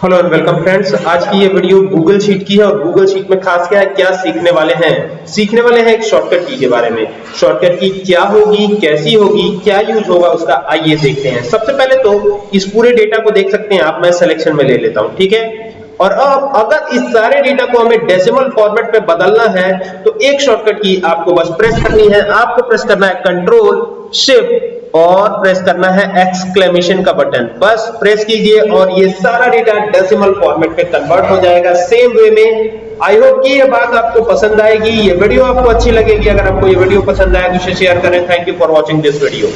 Hello and welcome friends आज की ये वीडियो गूगल शीट की है और गूगल शीट में खास क्या है, क्या सीखने वाले हैं? सीखने वाले हैं एक शॉर्टकट की के बारे में। शॉर्टकट की क्या होगी, कैसी होगी, क्या यूज़ होगा, उसका आइए देखते हैं। सबसे पहले तो इस पूरे डेटा को देख सकते हैं। आप मैं सिलेक्शन में ले लेता हूँ, ठीक है? और अब अगर इस सारे डेटा को हमें डेसिमल फॉर्मेट में बदलना है तो एक शॉर्टकट की आपको बस प्रेस करनी है। आपको प्रेस करना है कंट्रोल शिफ्ट और प्रेस करना है एक्सक्लेमेशन का बटन बस प्रेस कीजिए और ये सारा डेटा डेसिमल फॉर्मेट में कन्वर्ट हो जाएगा। सेम वे में आई होप कि ये बात आपको पसंद आएगी, ये वीडियो आपको अच्छी लगेगी। अगर आपको ये वीडियो पसंद आए तो शेयर करें। Thank you for watching this video